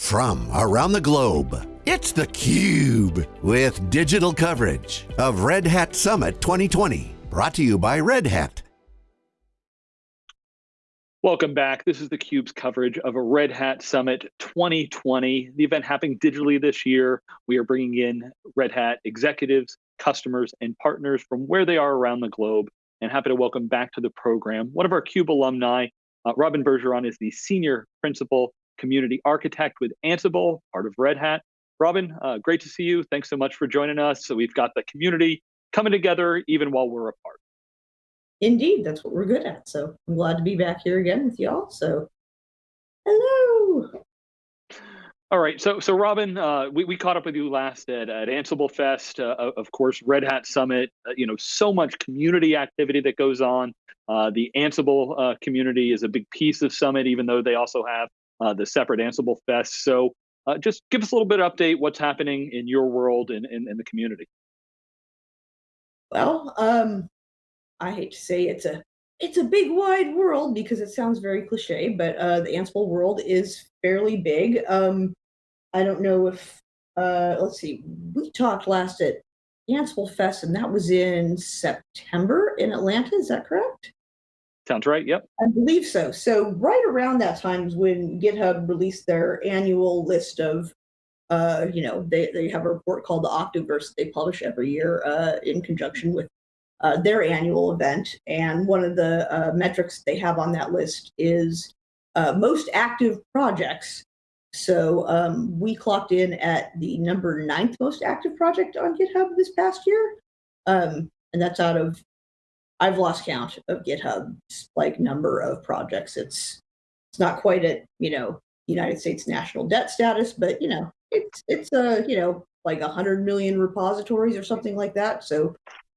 from around the globe. It's theCUBE, with digital coverage of Red Hat Summit 2020. Brought to you by Red Hat. Welcome back. This is theCUBE's coverage of a Red Hat Summit 2020. The event happening digitally this year. We are bringing in Red Hat executives, customers, and partners from where they are around the globe. And happy to welcome back to the program one of our CUBE alumni. Uh, Robyn Bergeron is the Senior Principal Community Architect with Ansible, part of Red Hat. Robyn, uh, great to see you. Thanks so much for joining us. So we've got the community coming together even while we're apart. Indeed, that's what we're good at. So I'm glad to be back here again with y'all. So hello. All right, so so Robyn, uh, we, we caught up with you last at, at Ansible Fest, uh, of course, Red Hat Summit. Uh, you know, so much community activity that goes on. Uh, the Ansible uh, community is a big piece of Summit, even though they also have uh, the separate Ansible Fest. So just give us a little bit of update what's happening in your world and in, in, in, the community. Well, um, I hate to say it's a it's a big wide world because it sounds very cliche, but uh, the Ansible world is fairly big. Um, I don't know if uh, let's see, we talked last at Ansible Fest, and that was in September in Atlanta. Is that correct? Sounds right. Yep. I believe so. So right around that time is when GitHub released their annual list of, uh, you know, they, they have a report called the Octoverse they publish every year uh, in conjunction with uh, their annual event. And one of the uh, metrics they have on that list is uh, most active projects. So um, we clocked in at the number ninth most active project on GitHub this past year. Um, and that's out of, I've lost count of GitHub's like number of projects. It's it's not quite at, you know, United States national debt status, but you know, it's it's a, you know, like a hundred million repositories or something like that. So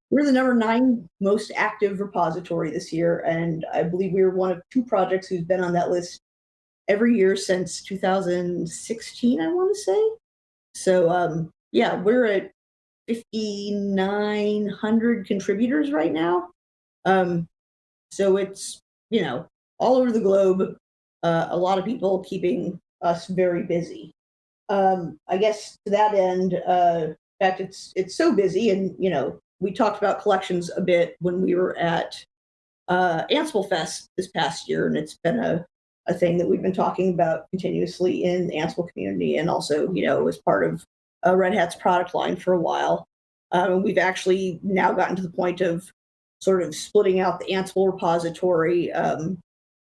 we're the number nine most active repository this year, and I believe we are one of two projects who's been on that list every year since 2016, I want to say. So um, yeah, we're at 5,900 contributors right now. Um, so it's, you know, all over the globe, uh, a lot of people keeping us very busy. Um, I guess to that end, uh, in fact, it's it's so busy, and you know, we talked about collections a bit when we were at uh, Ansible Fest this past year, and it's been a, a thing that we've been talking about continuously in the Ansible community, and also, you know, as part of uh, Red Hat's product line for a while. Um, we've actually now gotten to the point of sort of splitting out the Ansible repository. Um,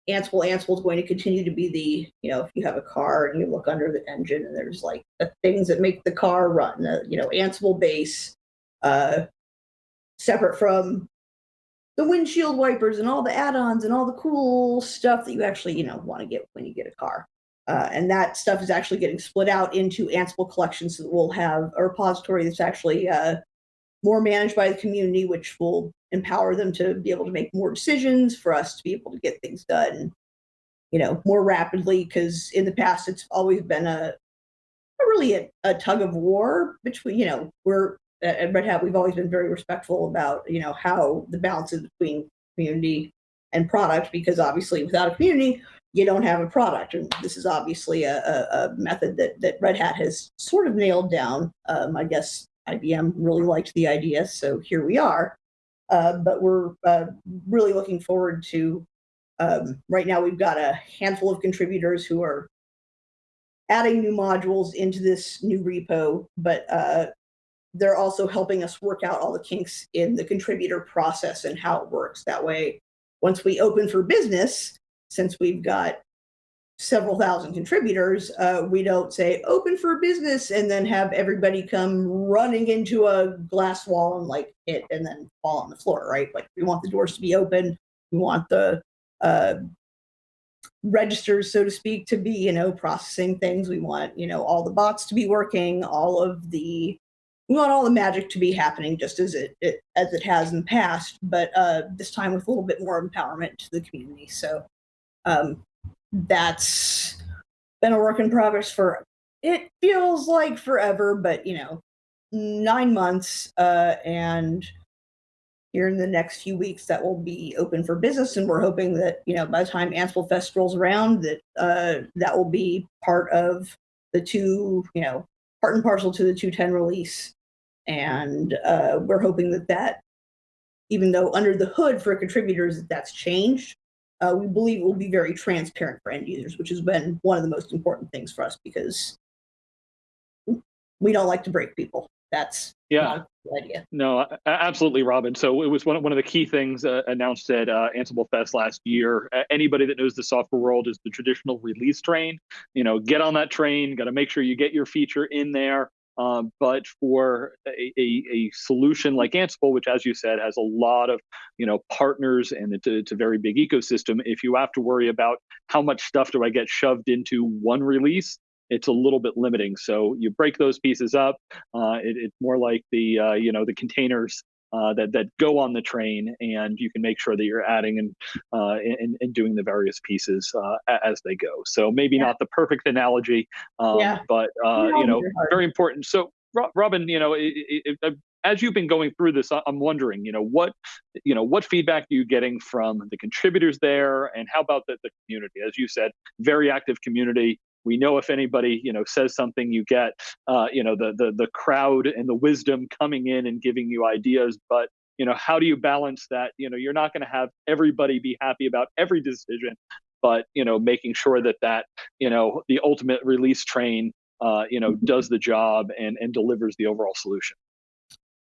Ansible, Ansible is going to continue to be the, you know, if you have a car and you look under the engine and there's like the things that make the car run, the, you know, Ansible base, uh, separate from the windshield wipers and all the add-ons and all the cool stuff that you actually, you know, want to get when you get a car. Uh, and that stuff is actually getting split out into Ansible collections so that we'll have a repository that's actually uh, more managed by the community, which will empower them to be able to make more decisions for us to be able to get things done, you know, more rapidly. Because in the past, it's always been a, a really a, a tug of war between, you know, we're at Red Hat, we've always been very respectful about, you know, how the balance is between community and product, because obviously without a community, you don't have a product. And this is obviously a, a, a method that, that Red Hat has sort of nailed down. Um, I guess IBM really liked the idea, so here we are. Uh, but we're uh, really looking forward to, um, right now we've got a handful of contributors who are adding new modules into this new repo, but uh, they're also helping us work out all the kinks in the contributor process and how it works. That way, once we open for business, since we've got several thousand contributors, uh, we don't say open for business and then have everybody come running into a glass wall and like hit and then fall on the floor, right? Like we want the doors to be open. We want the uh, registers, so to speak, to be, you know, processing things. We want, you know, all the bots to be working, all of the we want all the magic to be happening just as it, it as it has in the past, but uh, this time with a little bit more empowerment to the community. So um, that's been a work in progress for it feels like forever, but you know, nine months, uh, and here in the next few weeks that will be open for business, and we're hoping that you know by the time Ansible Fest rolls around, that uh, that will be part of the two, you know, part and parcel to the 210 release. And uh, we're hoping that that, even though under the hood for contributors, that that's changed, uh, we believe it will be very transparent for end users, which has been one of the most important things for us because we don't like to break people. That's yeah idea. No, absolutely, Robyn. So it was one of, one of the key things uh, announced at uh, Ansible Fest last year. Uh, anybody that knows the software world is the traditional release train. You know, get on that train. Got to make sure you get your feature in there. Um, but for a, a, a, solution like Ansible, which, as you said, has a lot of you know partners and it's a, it's a very big ecosystem, if you have to worry about how much stuff do I get shoved into one release, it's a little bit limiting. So you break those pieces up. Uh, it, it's more like the uh, you know the containers uh, that that go on the train, and you can make sure that you're adding and uh, and, and doing the various pieces uh, as they go. So maybe yeah. not the perfect analogy, um, yeah. but uh, you know very important. So Robyn, you know. It, it, it, as you've been going through this, I'm wondering, you know, what, you know, what feedback are you getting from the contributors there, and how about the, the community? As you said, very active community we know if anybody you know says something you get uh, you know the, the the crowd and the wisdom coming in and giving you ideas. But you know how do you balance that? You know you're not going to have everybody be happy about every decision but you know making sure that that you know the ultimate release train uh, you know does the job and and delivers the overall solution.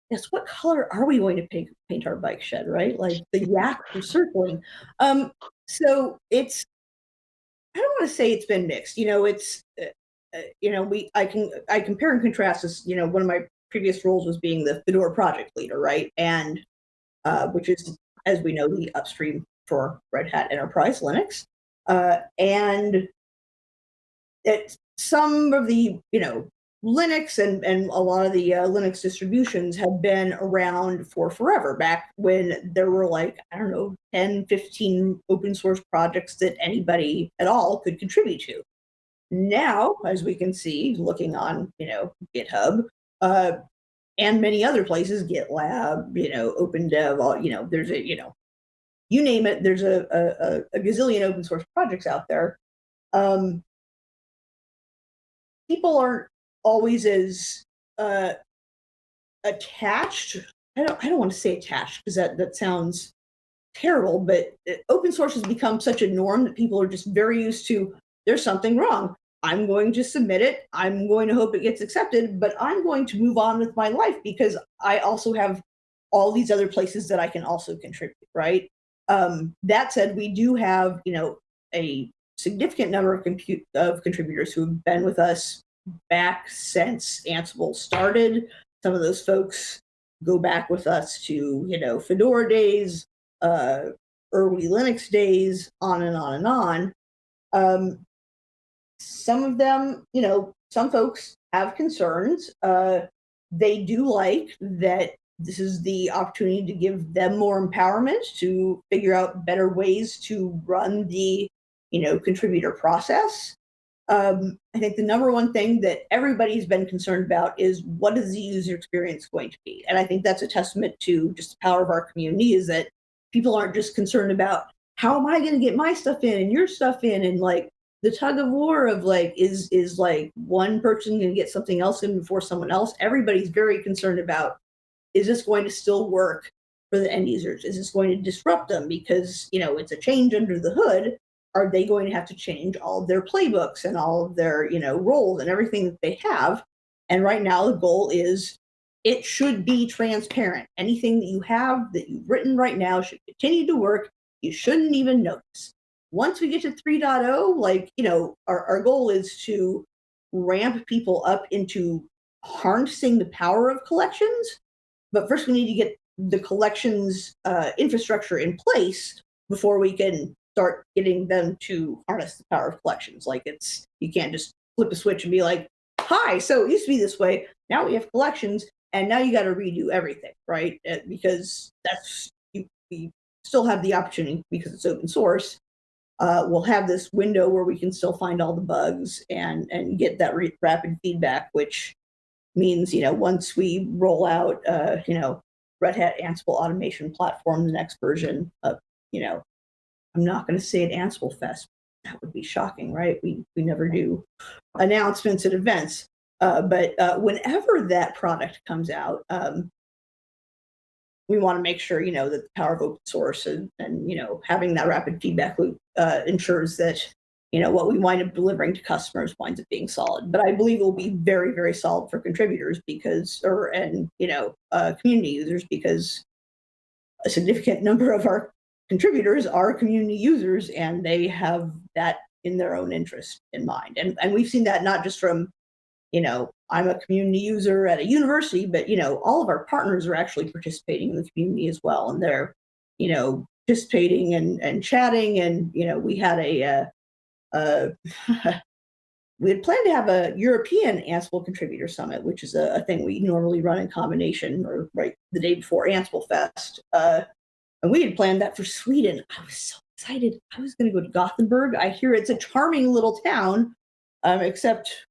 Yes what color are we going to paint, paint our bike shed right? Like the yak for circling. Um so it's I don't want to say it's been mixed. You know, it's uh, uh, you know we I can I compare and contrast as you know one of my previous roles was being the Fedora project leader, right? And uh, which is as we know the upstream for Red Hat Enterprise Linux, uh, and it some of the you know Linux and, and a lot of the uh, Linux distributions have been around for forever, back when there were like, I don't know, 10, 15 open source projects that anybody at all could contribute to. Now, as we can see, looking on, you know, GitHub, uh, and many other places, GitLab, you know, OpenDev, all, you know, there's a, you know, you name it, there's a, a, a gazillion open source projects out there. Um, people aren't always as uh, attached. I don't. I don't want to say attached because that that sounds terrible. But open source has become such a norm that people are just very used to. There's something wrong. I'm going to submit it. I'm going to hope it gets accepted, but I'm going to move on with my life because I also have all these other places that I can also contribute, right? Um, that said, we do have, you know, a significant number of compute of contributors who have been with us back since Ansible started. Some of those folks go back with us to, you know, Fedora days, uh, early Linux days, on and on and on. Um, some of them, you know, some folks have concerns. Uh, they do like that this is the opportunity to give them more empowerment to figure out better ways to run the, you know, contributor process. Um, I think the number one thing that everybody's been concerned about is what is the user experience going to be? And I think that's a testament to just the power of our community is that people aren't just concerned about how am I going to get my stuff in and your stuff in and like the tug of war of like is is like one person going to get something else in before someone else. Everybody's very concerned about is this going to still work for the end users? Is this going to disrupt them because you know it's a change under the hood? Are they going to have to change all of their playbooks and all of their you know roles and everything that they have? And right now the goal is it should be transparent. Anything that you have that you've written right now should continue to work. You shouldn't even notice. Once we get to 3.0 like you know our, our goal is to ramp people up into harnessing the power of collections. But first we need to get the collections uh, infrastructure in place before we can start getting them to harness the power of collections. Like it's you can't just flip a switch and be like, "Hi, so it used to be this way. Now we have collections, and now you got to redo everything, right?" Uh, because that's you, we still have the opportunity because it's open source. Uh, we'll have this window where we can still find all the bugs and and get that rapid feedback, which means you know once we roll out uh, you know Red Hat Ansible automation platform, the next version of you know I'm not going to say at Ansible Fest. that would be shocking, right? We we never do announcements at events. Uh, but uh, whenever that product comes out, um, we want to make sure you know that the power of open source and, and you know having that rapid feedback loop uh, ensures that you know what we wind up delivering to customers winds up being solid. But I believe it will be very very solid for contributors because or and you know uh, community users because a significant number of our contributors are community users and they have that in their own interest in mind. And and we've seen that not just from you know, I'm a community user at a university, but you know, all of our partners are actually participating in the community as well, and they're, you know, participating and and chatting. And you know, we had a, uh, uh, we had planned to have a European Ansible contributor summit, which is a, a, thing we normally run in combination or right the day before Ansible Fest. Uh, and we had planned that for Sweden. I was so excited. I was going to go to Gothenburg. I hear it's a charming little town, um, except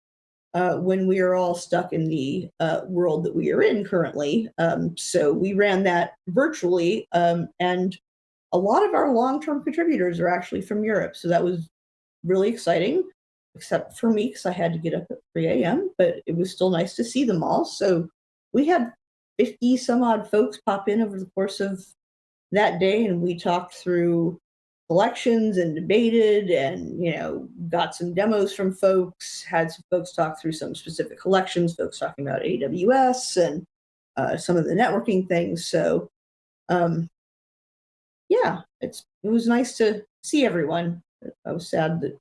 uh, when we are all stuck in the uh, world that we are in currently. Um, so we ran that virtually, um, and a lot of our long-term contributors are actually from Europe. So that was really exciting, except for me because I had to get up at 3 a.m. But it was still nice to see them all. So we had 50 some odd folks pop in over the course of that day, and we talked through collections and debated and you know got some demos from folks had some folks talk through some specific collections folks talking about aws and uh, some of the networking things. So um, yeah it's it was nice to see everyone. I was sad that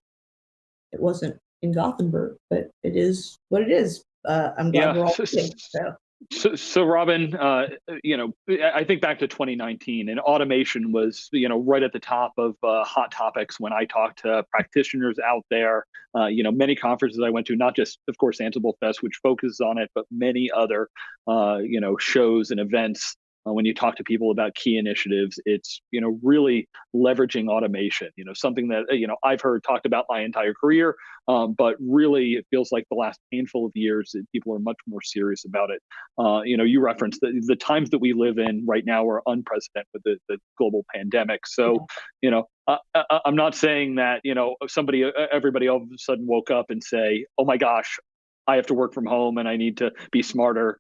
it wasn't in gothenburg but it is what it is. Uh, i'm glad yeah. we're all so so, so Robyn, uh, you know, I think back to 2019, and automation was, you know, right at the top of uh, hot topics when I talked to practitioners out there. Uh, you know, many conferences I went to, not just, of course, Ansible Fest, which focuses on it, but many other, uh, you know, shows and events uh, when you talk to people about key initiatives it's you know really leveraging automation you know something that you know i've heard talked about my entire career um, but really it feels like the last handful of years that people are much more serious about it. Uh, you know you referenced the, the times that we live in right now are unprecedented with the, the global pandemic. So you know I, am not saying that you know somebody everybody all of a sudden woke up and say oh my gosh I have to work from home and I need to be smarter.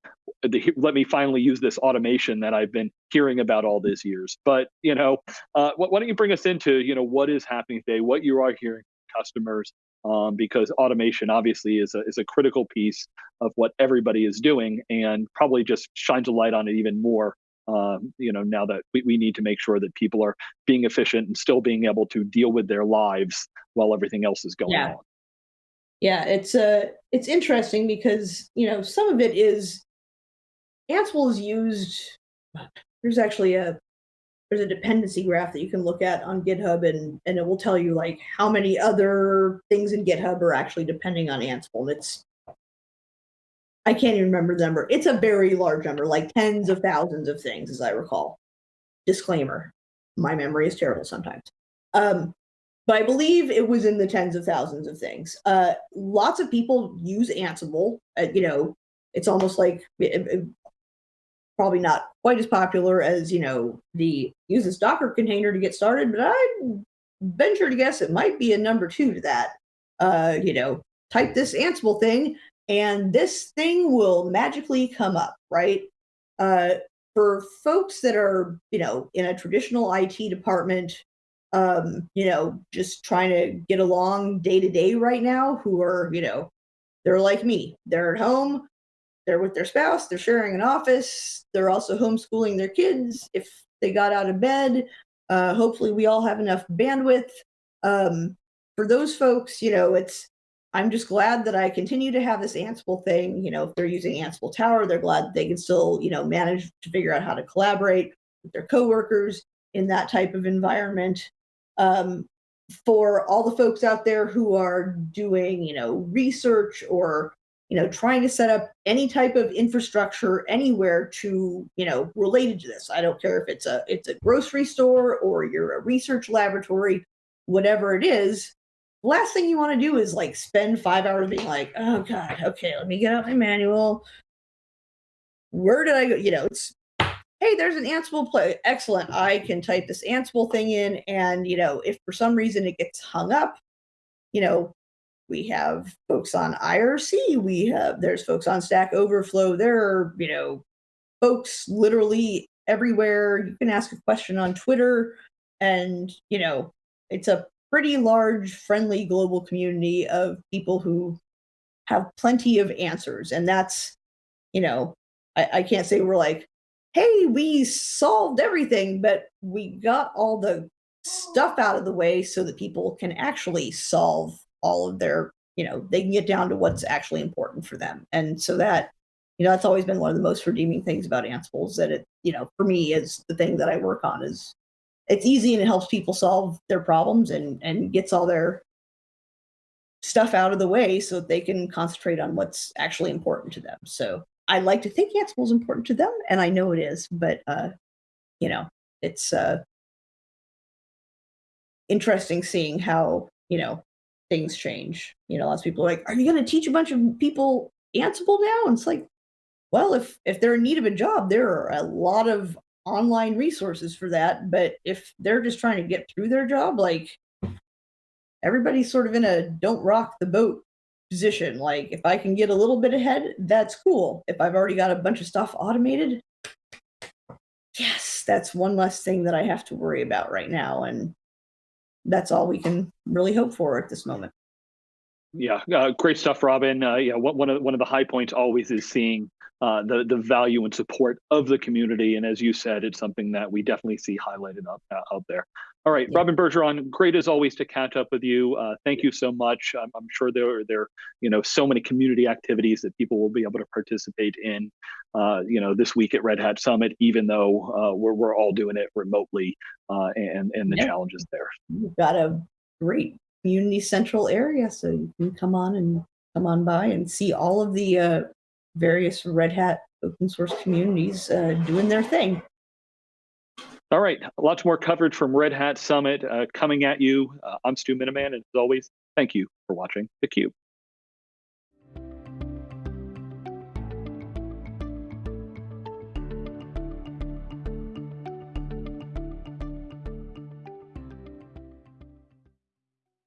Let me finally use this automation that I've been hearing about all these years. But you know, uh, why don't you bring us into you know what is happening today, what you are hearing from customers, um, because automation obviously is a is a critical piece of what everybody is doing, and probably just shines a light on it even more. Um, you know, now that we, we need to make sure that people are being efficient and still being able to deal with their lives while everything else is going yeah. on. Yeah, it's uh it's interesting because you know some of it is Ansible is used. There's actually a there's a dependency graph that you can look at on GitHub and and it will tell you like how many other things in GitHub are actually depending on Ansible. And it's I can't even remember the number. It's a very large number, like tens of thousands of things, as I recall. Disclaimer: my memory is terrible sometimes. Um, but I believe it was in the tens of thousands of things. Uh, lots of people use Ansible. Uh, you know, it's almost like probably not quite as popular as you know the use this Docker container to get started, but I venture to guess it might be a number two to that. Uh, you know, type this Ansible thing, and this thing will magically come up, right? Uh, for folks that are, you know, in a traditional IT department, um, you know, just trying to get along day to day right now who are, you know, they're like me. They're at home, they're with their spouse, they're sharing an office, they're also homeschooling their kids if they got out of bed. Uh, hopefully, we all have enough bandwidth. Um, for those folks, you know, it's I'm just glad that I continue to have this Ansible thing. You know, if they're using Ansible Tower, they're glad they can still, you know, manage to figure out how to collaborate with their coworkers in that type of environment um, for all the folks out there who are doing, you know, research or you know trying to set up any type of infrastructure anywhere to you know related to this i don't care if it's a it's a grocery store or you're a research laboratory whatever it is last thing you want to do is like spend five hours being like oh god okay let me get out my manual where did i go you know it's hey, there's an Ansible play. Excellent. I can type this Ansible thing in. And, you know, if for some reason it gets hung up, you know, we have folks on IRC, we have there's folks on Stack Overflow. There are, you know, folks literally everywhere. You can ask a question on Twitter, and you know, it's a pretty large, friendly global community of people who have plenty of answers. And that's, you know, I, I can't say we're like, hey, we solved everything, but we got all the stuff out of the way so that people can actually solve all of their, you know, they can get down to what's actually important for them. And so that, you know, that's always been one of the most redeeming things about Ansible is that it, you know, for me is the thing that I work on is it's easy and it helps people solve their problems and and gets all their stuff out of the way so that they can concentrate on what's actually important to them. So I like to think Ansible is important to them, and I know it is, but uh, you know, it's uh, interesting seeing how you know things change. You know, lots of people are like, "Are you going to teach a bunch of people Ansible now?" And it's like, well, if if they're in need of a job, there are a lot of online resources for that. But if they're just trying to get through their job, like everybody's sort of in a don't rock the boat position. Like if I can get a little bit ahead, that's cool. If I've already got a bunch of stuff automated, yes, that's one less thing that I have to worry about right now. And that's all we can really hope for at this moment. Yeah, uh, great stuff, Robyn. Uh, yeah, one of one of the high points always is seeing uh, the the value and support of the community, and as you said, it's something that we definitely see highlighted up uh, out there. All right, yeah. Robyn Bergeron, great as always to catch up with you. Uh, thank you so much. I'm, I'm, sure there are there you know so many community activities that people will be able to participate in. Uh, you know, this week at Red Hat Summit, even though we're we're all doing it remotely, and and the yeah. challenges there. You've got a great community central area so you can come on and come on by and see all of the uh, various red hat open source communities uh, doing their thing. All right lots more coverage from red hat summit uh, coming at you. Uh, i'm stu miniman and as always thank you for watching. theCUBE